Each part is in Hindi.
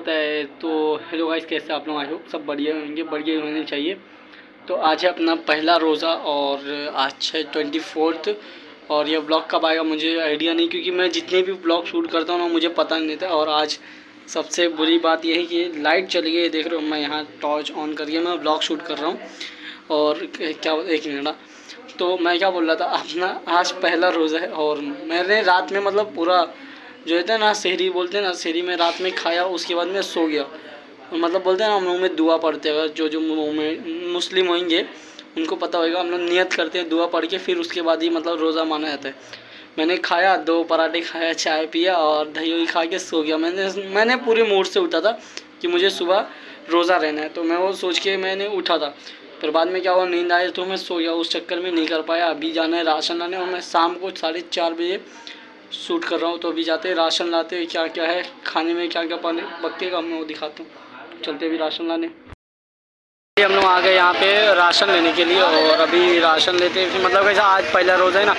होता है तो हेलो गाइस कैसे आप लोग? आई होप सब बढ़िया होंगे, बढ़िया होने चाहिए। तो आज है अपना पहला रोज़ा और आज है ट्वेंटी फोर्थ और यह ब्लॉग कब आएगा मुझे आइडिया नहीं, क्योंकि मैं जितने भी ब्लॉग शूट करता हूँ ना, मुझे पता नहीं था और आज सबसे बुरी बात यह है कि लाइट चली गई देख रहे हो, मैं यहाँ टॉर्च ऑन करके मैं ब्लॉग शूट कर रहा हूँ। और क्या एक मिनट हाँ। तो मैं क्या बोल रहा था, अपना आज पहला रोज़ा है और मैंने रात में मतलब पूरा जो है ना, शहरी बोलते हैं ना, शहरी में रात में खाया, उसके बाद मैं सो गया। मतलब बोलते हैं ना, हम लोग में दुआ पढ़ते हैं। जो जो मुस्लिम होंगे, उनको पता होगा, हम लोग नियत करते हैं दुआ पढ़ के, फिर उसके बाद ही मतलब रोज़ा माना जाता है। मैंने खाया, दो पराठे खाया, चाय पिया और दही वही खा के सो गया। मैंने मैंने पूरे मूड से उठा था कि मुझे सुबह रोज़ा रहना है। तो मैं वो सोच के मैंने उठा था। फिर बाद में क्या हुआ, नींद आई तो मैं सो गया। उस चक्कर में नहीं कर पाया। अभी जाना है राशन लाने और मैं शाम को साढ़े चार बजे शूट कर रहा हूँ तो अभी जाते हैं, राशन लाते क्या क्या है, खाने में क्या क्या पाने, बक्के का मैं वो दिखाता हूँ। चलते अभी राशन लाने। हम लोग आ गए यहाँ पे राशन लेने के लिए और अभी राशन लेते हैं मतलब कैसा आज पहला रोज़ है ना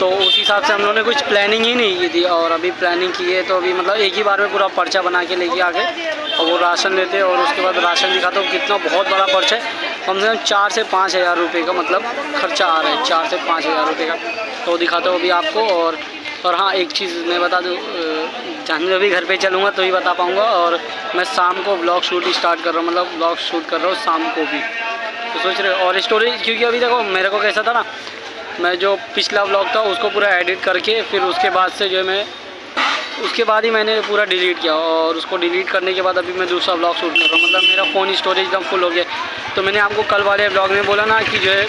तो उस हिसाब से हम लोगों ने कुछ प्लानिंग ही नहीं की थी और अभी प्लानिंग की है तो अभी मतलब एक ही बार में पूरा पर्चा बना के लेके आ गए और वो राशन लेते और उसके बाद राशन दिखाता हूँ, कितना बहुत बड़ा पर्चा है। कम से कम चार से पाँच हज़ार रुपये का मतलब खर्चा आ रहा है, चार से पाँच हज़ार रुपये का। तो दिखाता हूँ अभी आपको और और हाँ एक चीज़ मैं बता दूँ जहाँ अभी घर पे चलूँगा तो ही बता पाऊँगा और मैं शाम को ब्लॉग शूट स्टार्ट कर रहा हूँ मतलब ब्लॉग शूट कर रहा हूँ शाम को भी। तो सोच रहे और स्टोरी क्योंकि अभी देखो, मेरे को कैसा था ना, मैं जो पिछला ब्लॉग था उसको पूरा एडिट करके, फिर उसके बाद से जो है मैं, उसके बाद ही मैंने पूरा डिलीट किया और उसको डिलीट करने के बाद अभी मैं दूसरा ब्लॉग शूट कर रहा हूँ। मतलब मेरा फ़ोन स्टोरेज एकदम फुल हो गया तो मैंने आपको कल वाले ब्लॉग में बोला ना कि जो है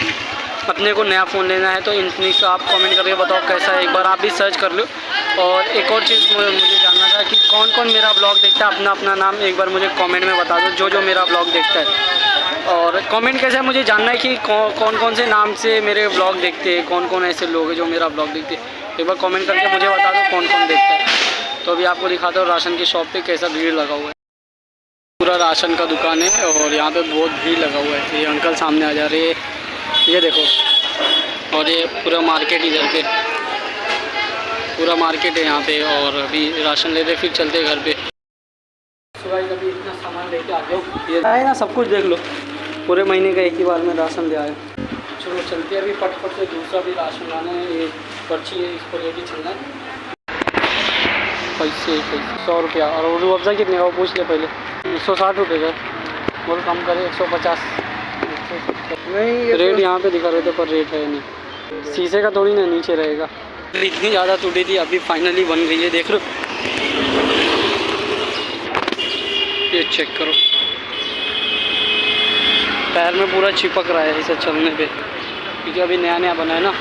अपने को नया फ़ोन लेना है तो इन्फिनिक्स आप कमेंट करके बताओ कैसा है। एक बार आप भी सर्च कर लो। और एक और चीज़ मुझे जानना था कि कौन कौन मेरा ब्लॉग देखता है अपना अपना नाम एक बार मुझे कमेंट में बता दो जो जो मेरा ब्लॉग देखता है। और कमेंट कैसे है, मुझे जानना है कि कौन कौन से नाम से मेरे ब्लॉग देखते हैं कौन कौन ऐसे लोग हैं जो मेरा ब्लॉग देखते हैं। एक बार कमेंट करके मुझे बता दो कौन कौन देखता है। तो अभी आपको दिखाता हूँ राशन की शॉप पे कैसा भीड़ लगा हुआ है। पूरा राशन का दुकान है और यहाँ पे बहुत भीड़ लगा हुआ है। ये अंकल सामने आ जा रहे हैं। ये देखो। और ये पूरा मार्केट इधर पे। पूरा मार्केट है यहाँ पे और अभी राशन लेते फिर चलते घर पे। सुबह अभी इतना सामान लेके आ जाओ ये आए ना सब कुछ देख लो। पूरे महीने का एक ही बार में राशन ले आए चलो चलते अभी फटफट से। दूसरा भी राशन लाना है ये पर्ची है इसको लेके चलना है। पैसे पैसे सौ रुपया। और उर्दू अफजा कितने का वो पूछ ले पहले। एक सौ साठ रुपये का बोल कम करे एक सौ पचास। नहीं रेट यहाँ पे दिखा रहे थे पर रेट है नहीं। शीशे का थोड़ी ना नीचे रहेगा। इतनी ज़्यादा टूटी थी अभी फाइनली बन गई है देख लो। ये चेक करो। पैर में पूरा चिपक रहा है इसे चलने पे। क्योंकि अभी नया नया बना है ना।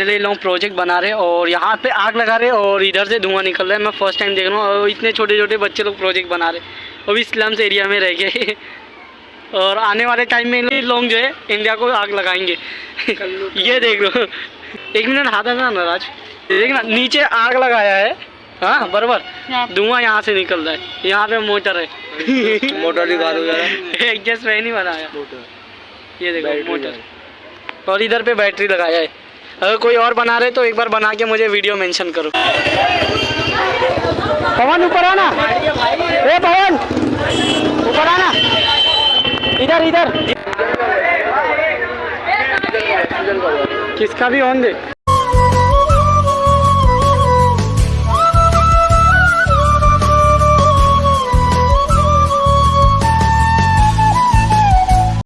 फाइनली लोग प्रोजेक्ट बना रहे और यहाँ पे आग लगा रहे और इधर से धुआँ निकल रहा है। मैं फ़र्स्ट टाइम देख रहा हूँ। और इतने छोटे छोटे बच्चे लोग प्रोजेक्ट बना रहे अभी स्लम्स एरिया में रह गए। और आने वाले टाइम में लोग जो है इंडिया को आग लगाएँगे। ये देख लो। एक मिनट हाथ है ना नाराज़ देखना नीचे आग लगाया है। हाँ बराबर। धुआँ यहाँ से निकल रहा है। यहाँ पे मोटर है। मोटर एडजस्ट फ़ैन ही बनाया। ये देखो मोटर। और इधर पे बैटरी लगाया है। अगर कोई और बना रहे तो एक बार बना के मुझे वीडियो मेंशन करो। पवन, ऊपर आना। ए, पवन। ऊपर आना। इधर इधर। किसका भी ऑन दे।